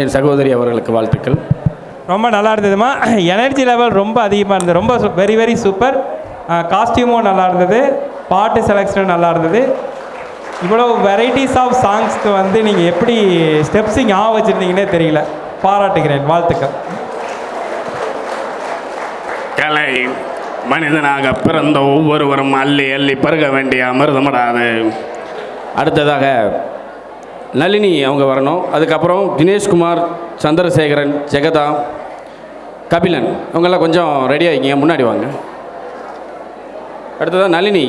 என் சகோதரி அவர்களுக்கு வாழ்த்துக்கள். ரொம்ப நல்லா இருந்ததுமா. எனர்ஜி லெவல் ரொம்ப அதிகமாக இருந்தது. ரொம்ப வெரி வெரி சூப்பர் காஸ்டியூமும் நல்லா இருந்தது. பாட்டு செலெக்ஷனும் நல்லா இருந்தது. இவ்வளோ வெரைட்டிஸ் ஆஃப் சாங்ஸ்க்கு வந்து நீங்கள் எப்படி ஸ்டெப்ஸிங் ஆ வச்சுருந்தீங்கன்னே தெரியல. பாராட்டுகிறேன். வாழ்த்துக்கள். கலை மனிதனாக பிறந்த ஒவ்வொருவரும் அள்ளி அள்ளி பருக வேண்டிய அமிர்தமடாது. அடுத்ததாக நளினி அவங்க வரணும். அதுக்கப்புறம் தினேஷ்குமார் சந்திரசேகரன் ஜெகதா கபிலன் இவங்கெல்லாம் கொஞ்சம் ரெடி ஆகிங்க முன்னாடி வாங்க. அடுத்ததாக நளினி.